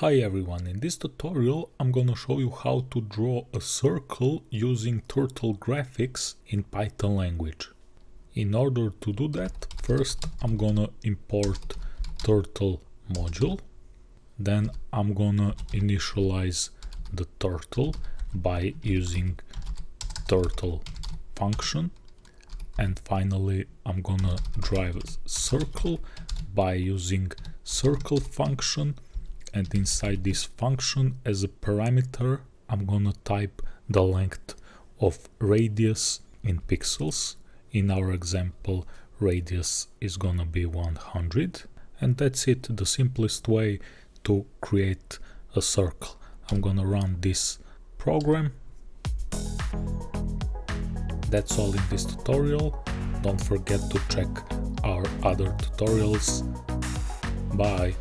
Hi everyone, in this tutorial I'm gonna show you how to draw a circle using turtle graphics in Python language. In order to do that, first I'm gonna import turtle module, then I'm gonna initialize the turtle by using turtle function. And finally I'm gonna drive a circle by using circle function and inside this function as a parameter I'm gonna type the length of radius in pixels. In our example radius is gonna be 100 and that's it, the simplest way to create a circle. I'm gonna run this program. That's all in this tutorial. Don't forget to check our other tutorials. Bye!